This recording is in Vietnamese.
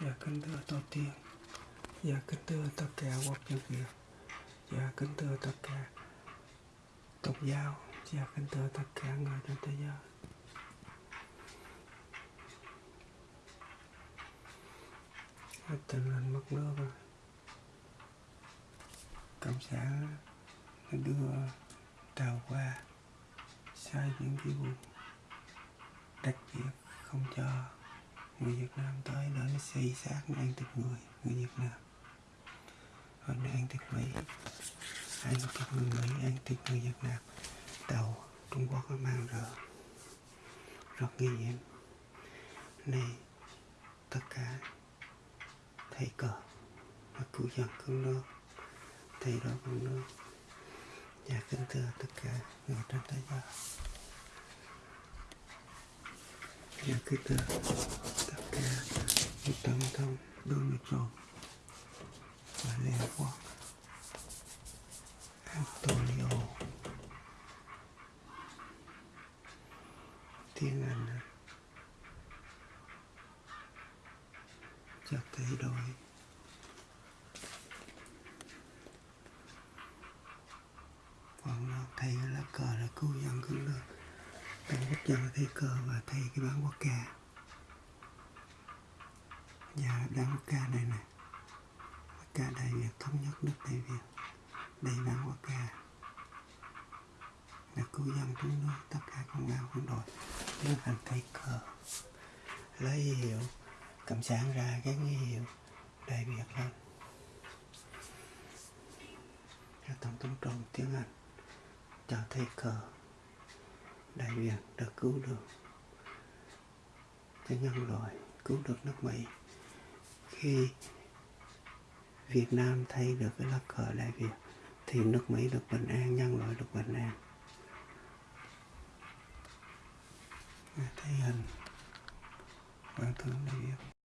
Dạ kính thưa tổ tiên. Dạ kính thưa tất cả quốc dân Việt. Dạ kính thưa tất cả tục giáo. Dạ kính thưa tất cả người trên thế giới. Tình hình mất nước rồi. Cộng sản nó đưa tàu qua sai những cái vùng đặc biệt không cho người Việt Nam tới để xây xác ăn thịt người người Việt Nam. Rồi ăn thịt Mỹ ăn thịt người Mỹ ăn thịt người Việt Nam. Tàu Trung Quốc nó mang rợ, rất nguy hiểm. Này tất cả thầy cờ và cứu dân cứu nước thầy đó cứu nước. Và kính thưa tất cả người trên thế giới. Và kính thưa 180 thông đương được rồi. Và Liên Quốc Antonio tiếng Anh chắc thay đổi còn nó thay lá cờ là cứu dân cũng được. Tăng quốc dân thay cờ và thay cái bán quốc ca Dạ, và đăng quốc ca này nè. Quốc ca đại việt thống nhất nước đại việt đây bản quốc ca. Là cứu dân chúng nước, tất cả con ngao quân đội tiến hành cây cờ. Lấy hiệu cầm sáng ra cái nghi hiệu đại việt lên. Cho tổng thống trump tiếng anh, cho thầy cờ. Đại việt được cứu được. Cho nhân loại, cứu được nước mỹ khi việt nam thay được cái lá cờ đại việt thì nước mỹ được bình an, nhân loại được bình an. Thấy hình. Quan thương đại việt.